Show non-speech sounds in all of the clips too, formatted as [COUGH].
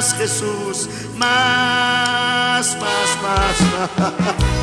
más, Jesús, más, más, más. Siendo [LAUGHS]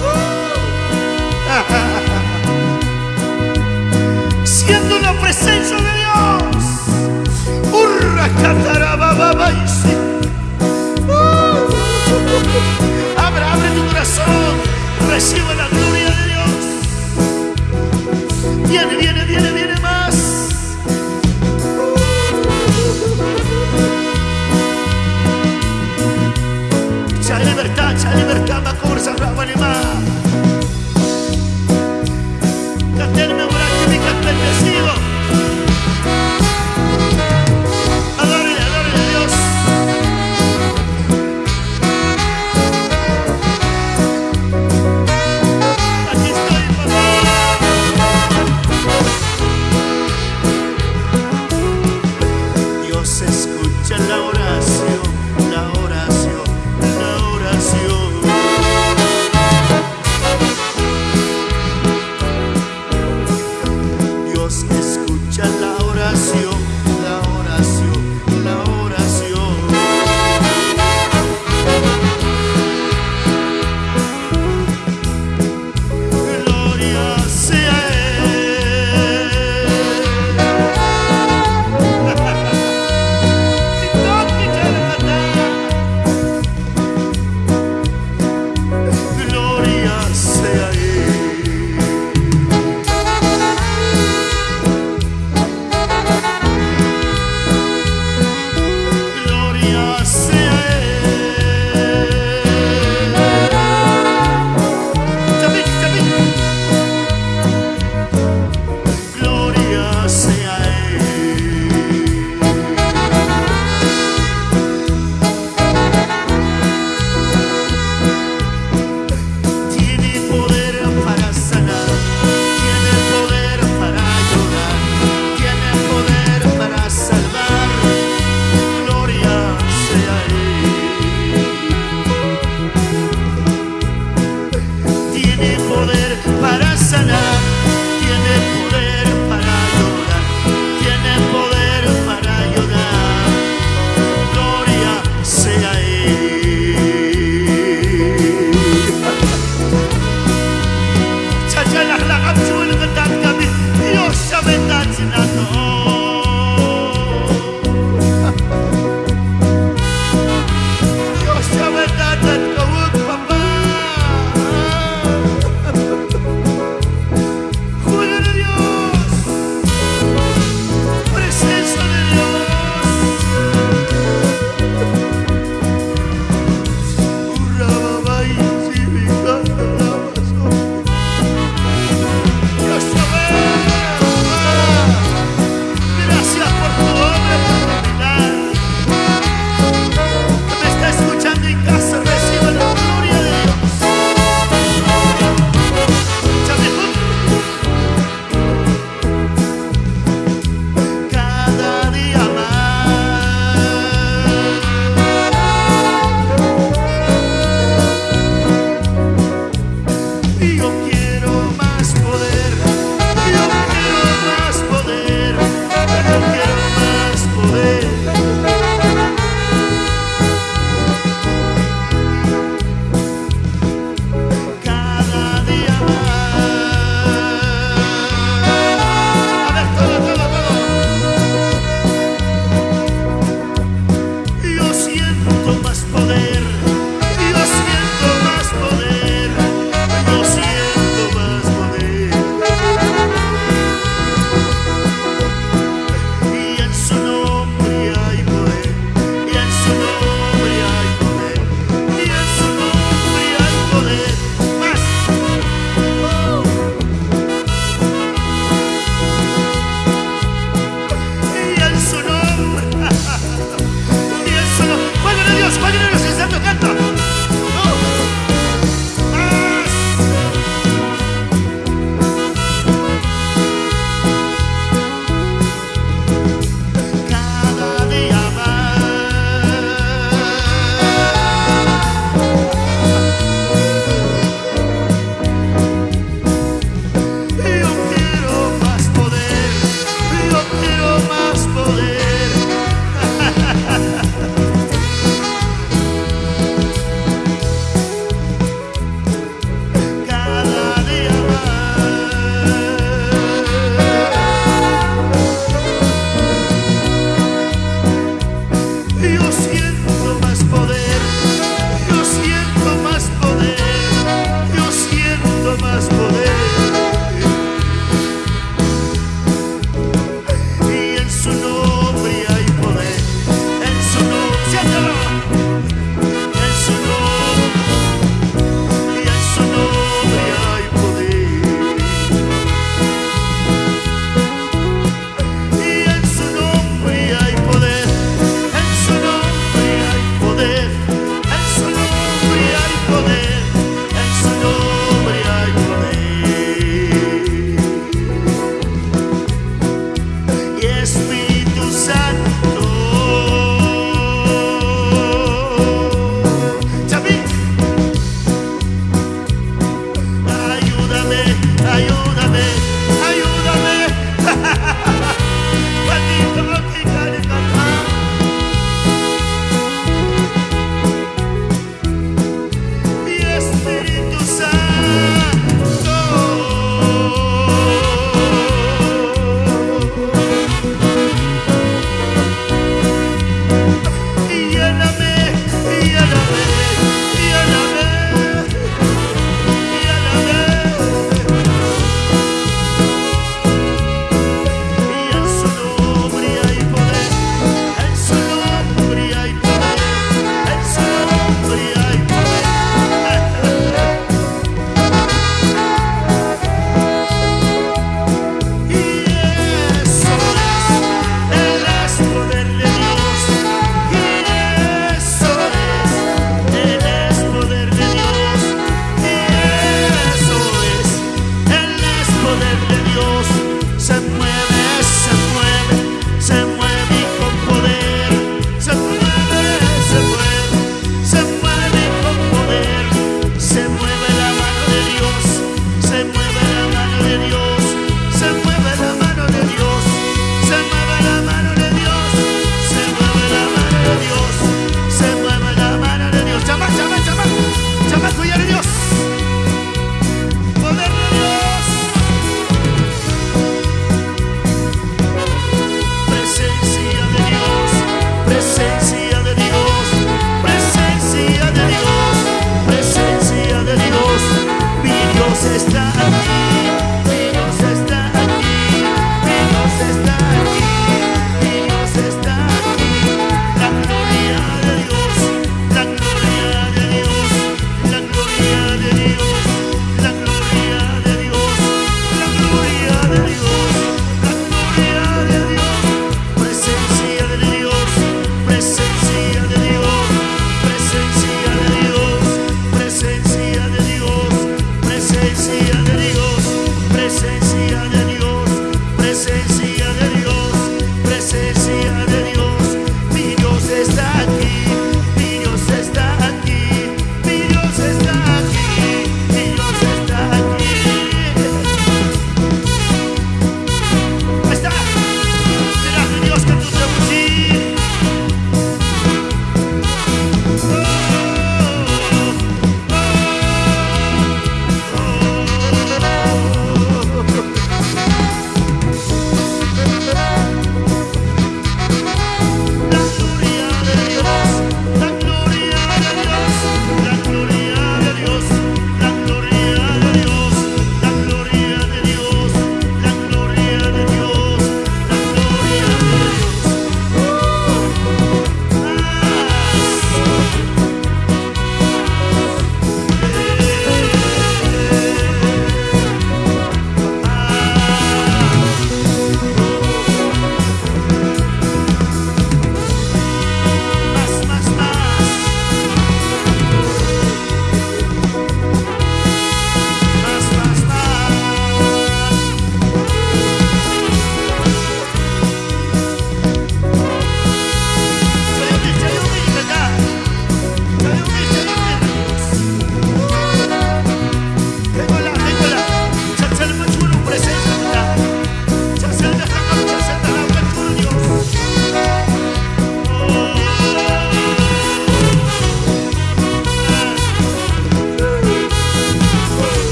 Hay